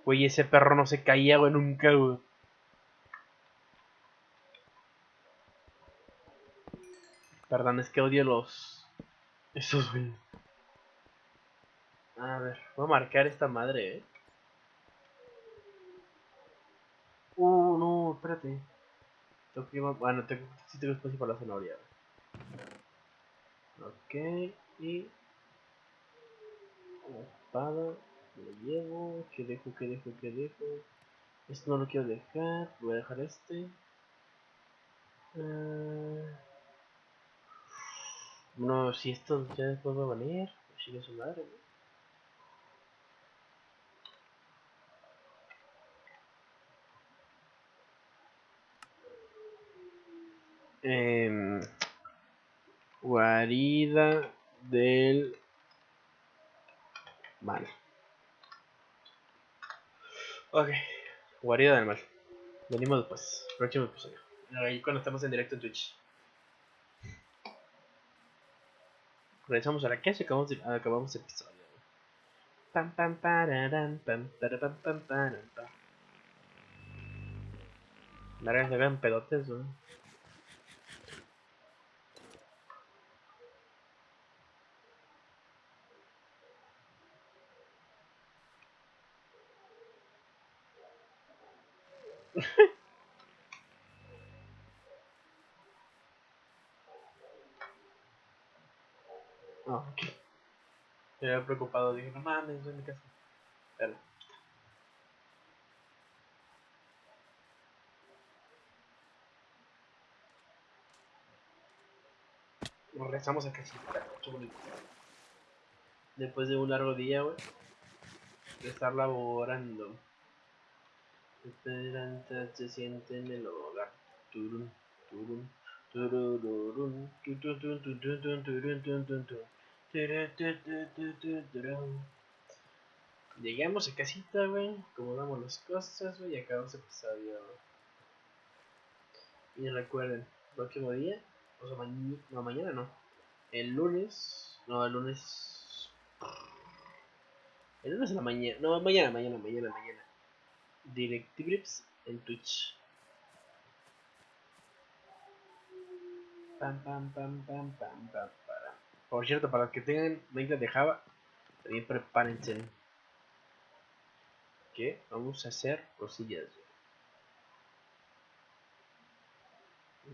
Güey, ese perro no se caía, güey, nunca, güey. Perdón, es que odio los... Esos, güey. A ver, voy a marcar esta madre, eh. Uh, no, espérate. Que Bueno, tengo, sí tengo espacio para la zanahoria. Ok, y... espada, lo llevo. ¿Qué dejo, qué dejo, qué dejo? Esto no lo quiero dejar, voy a dejar este. Uh... No, si esto ya después va a venir, sigue su madre, Eh, guarida del mal. Ok, guarida del mal. Venimos después, próximo episodio. Ahí cuando estamos en directo en Twitch. Regresamos a la calle acabamos, de, acabamos el episodio. Pam pam pararam, pam pam pam pam. Largas se vean pedotes, ¿no? Ah, ok. Me había preocupado, dije, no mames, estoy en mi casa. Pero. Regresamos a casita, bonito. Después de un largo día, güey, de estar laborando. Esperanza se siente en el hogar. Turun, turun, turururun, tututun, tututun, turun, tun, tun, tun. Turutututututun. Llegamos a casita, güey, acomodamos las cosas, güey, y acabamos el episodio. Y recuerden, próximo día, o sea, mañana, no, mañana no, el lunes, no, el lunes, el lunes en la mañana, no, mañana, mañana, mañana, mañana, Directibrips en Twitch. Pam, pam, pam, pam, pam, pam, para. Por cierto, para los que tengan 20 de Java, también prepárense. Que vamos a hacer cosillas.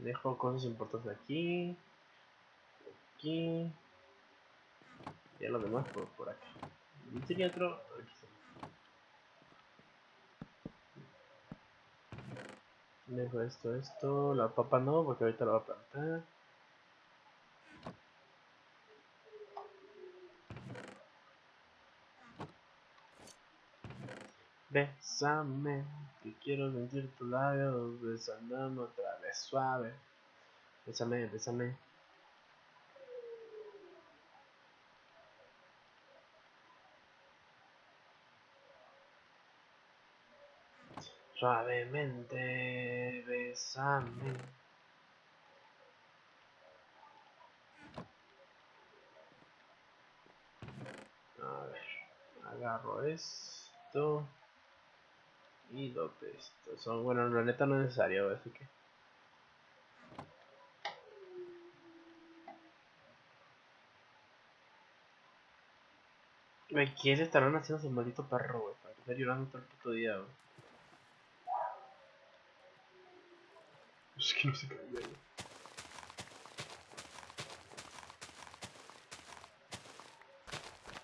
Dejo cosas importantes aquí. Aquí. Y lo demás por, por aquí. Y tenía otro está. Dejo esto, esto. La papa no, porque ahorita la voy a plantar. Bésame, que quiero sentir tus labios besándome otra vez suave. Bésame, bésame. Suavemente, bésame. A ver, agarro esto y lo esto. Son, bueno, la neta no es necesario, así que. Me quiere estar haciendo ese maldito perro, güey. Para esté llorando todo el puto día, güey. Es que no se güey.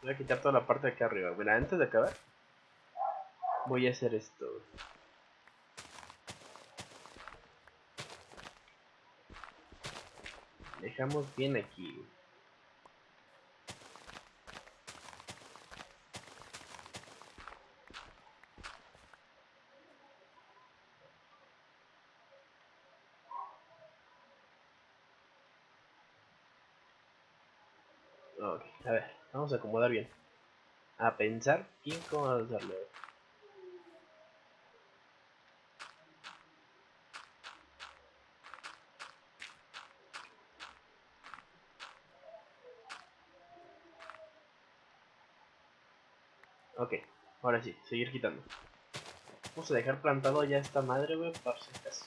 Voy a quitar toda la parte de acá arriba. Mira, antes de acabar, voy a hacer esto. Dejamos bien aquí a ver, a acomodar bien. A pensar bien cómo hacerlo. Ok, ahora sí, seguir quitando. Vamos a dejar plantado ya esta madre, wey, por si acaso.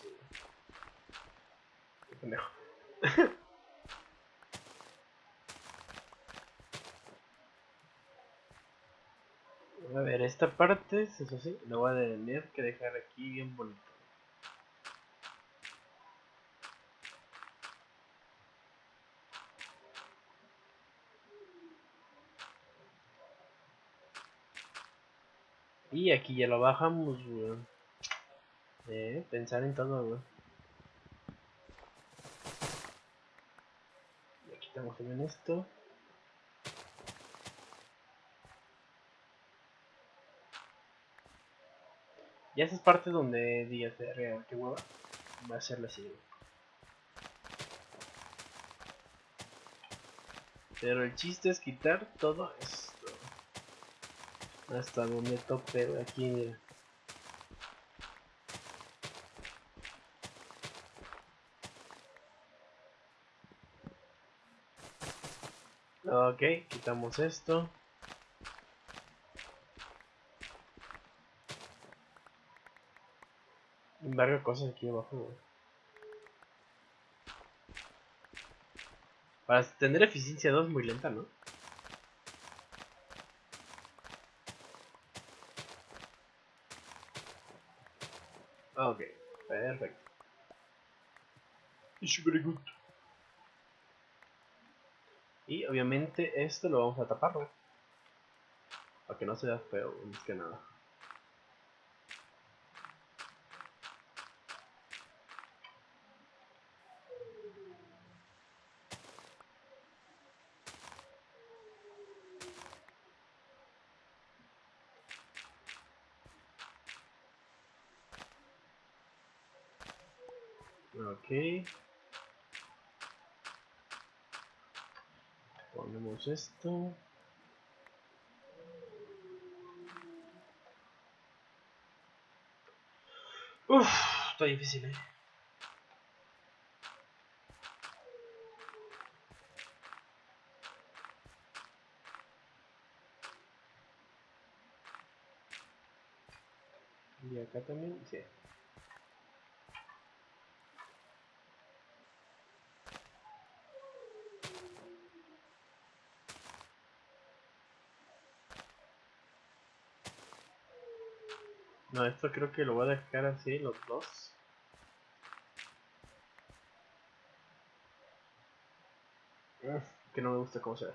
A ver, esta parte, eso sí, lo voy a tener que dejar aquí bien bonito. Y aquí ya lo bajamos, weón. Eh, pensar en todo, weón. Y aquí estamos en esto. Y esas partes donde digas, verga, qué hueva, va a ser la siguiente. Pero el chiste es quitar todo esto. Hasta donde tope, aquí mira. Ok, quitamos esto. Varias cosas aquí abajo, güey. Para tener eficiencia 2 muy lenta, ¿no? Ok, perfecto. It's very good. Y obviamente esto lo vamos a tapar, ¿no? Para que no se vea feo, más que nada. Ponemos esto. Uf, está difícil, eh. Y acá también, sí. Esto creo que lo voy a dejar así, los dos. Que no me gusta cómo se ve.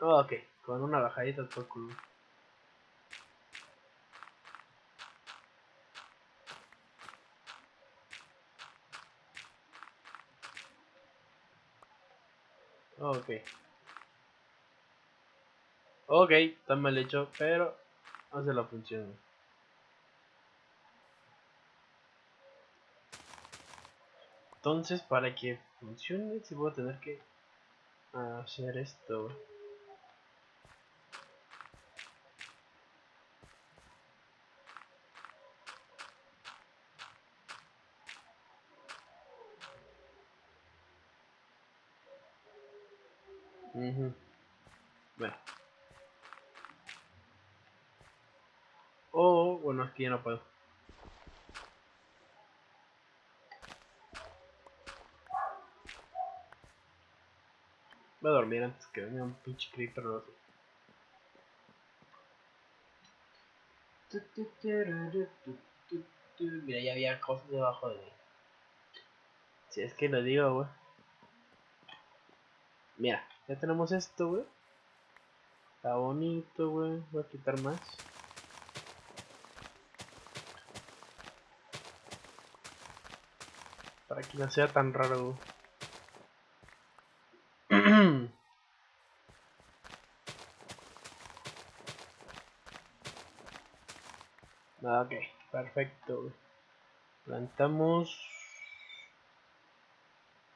Oh, ok, con una bajadita todo culo. Ok. Ok, está mal hecho, pero hace la función. Entonces, para que funcione, si voy a tener que hacer esto. Uh aquí ya no puedo. Voy a dormir antes que venga un pinche creeper. Mira, ya había cosas debajo de mí. Si es que lo digo, güey. Mira, ya tenemos esto, güey. Está bonito, güey. Voy a quitar más. Para que no sea tan raro, güey. ok, perfecto. Plantamos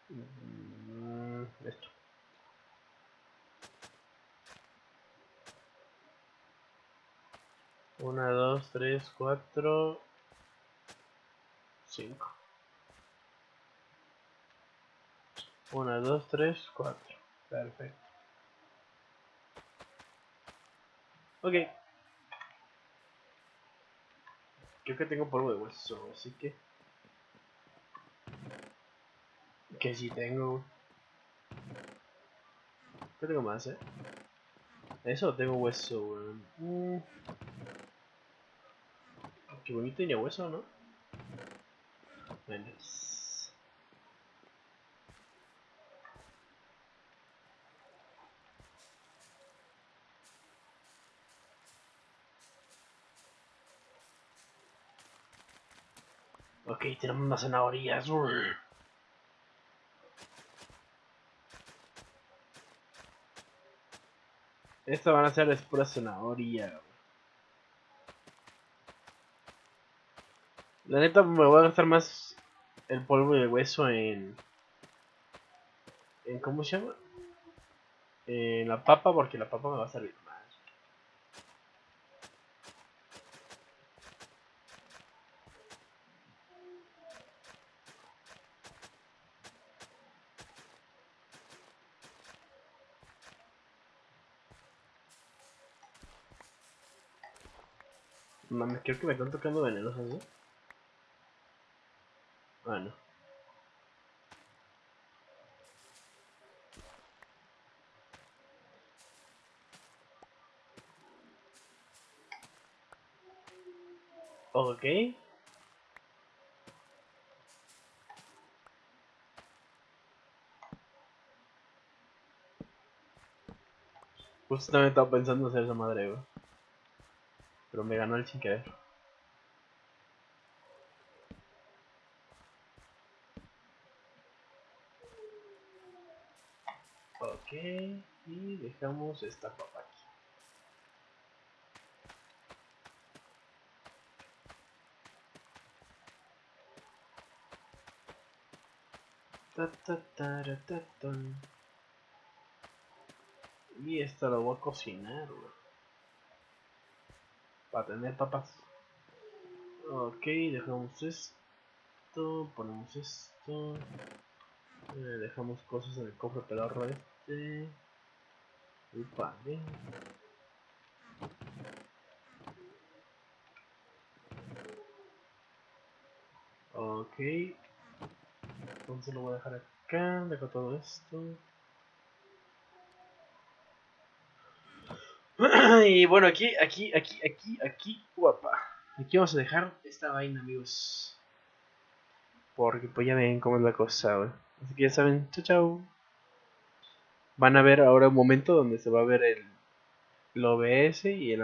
mm, esto. Una, dos, tres, cuatro, cinco. Una, dos, tres, cuatro. Perfecto. Ok. Creo que tengo polvo de hueso, así que... Que si tengo... ¿Qué tengo más, eh? Eso tengo hueso, weón. Mm. Qué bonito tenía hueso, ¿no? Bueno. Ok, tenemos unas zanahorias. Estas van a ser es pura zanahoria. La neta me voy a gastar más el polvo de hueso en... en ¿Cómo se llama? En la papa porque la papa me va a servir. Mami, creo que me están tocando venenosas, ¿no? Bueno. Ok. Justamente estaba pensando hacer esa madre. Pero me ganó el sin querer. Ok, y dejamos esta papa aquí. Ta, ta, ta, y esta lo voy a cocinar, Para tener papas. Ok, dejamos esto. Ponemos esto. Eh, dejamos cosas en el cofre pedorro este. Y vale. Ok. Entonces lo voy a dejar acá. Dejo todo esto. Y bueno, aquí, aquí, aquí, aquí, aquí, guapa. Aquí vamos a dejar esta vaina, amigos. Porque pues ya ven cómo es la cosa, güey. Así que ya saben, chao, chao. Van a ver ahora un momento donde se va a ver el, el OBS y el